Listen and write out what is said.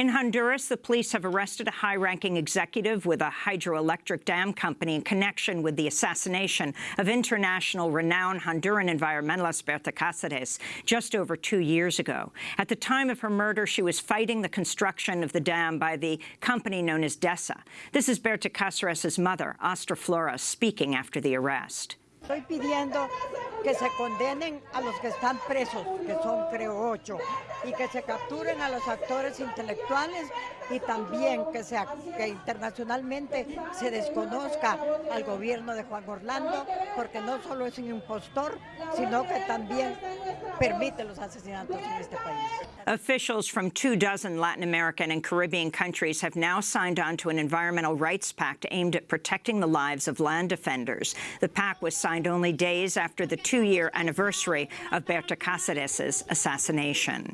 In Honduras, the police have arrested a high-ranking executive with a hydroelectric dam company in connection with the assassination of international renowned Honduran environmentalist Berta Cáceres just over two years ago. At the time of her murder, she was fighting the construction of the dam by the company known as DESA. This is Berta Cáceres' mother, Austra Flores, speaking after the arrest. Estoy pidiendo que se condenen a los que están presos, que son creo ocho, y que se capturen a los actores intelectuales y también que, se, que internacionalmente se desconozca al gobierno de Juan Orlando, porque no solo es un impostor, sino que también permite los asesinatos en este país. Officials from two dozen Latin American and Caribbean countries have now signed on to an environmental rights pact aimed at protecting the lives of land defenders. The pact was signed only days after the two-year anniversary of Berta Cáceres' assassination.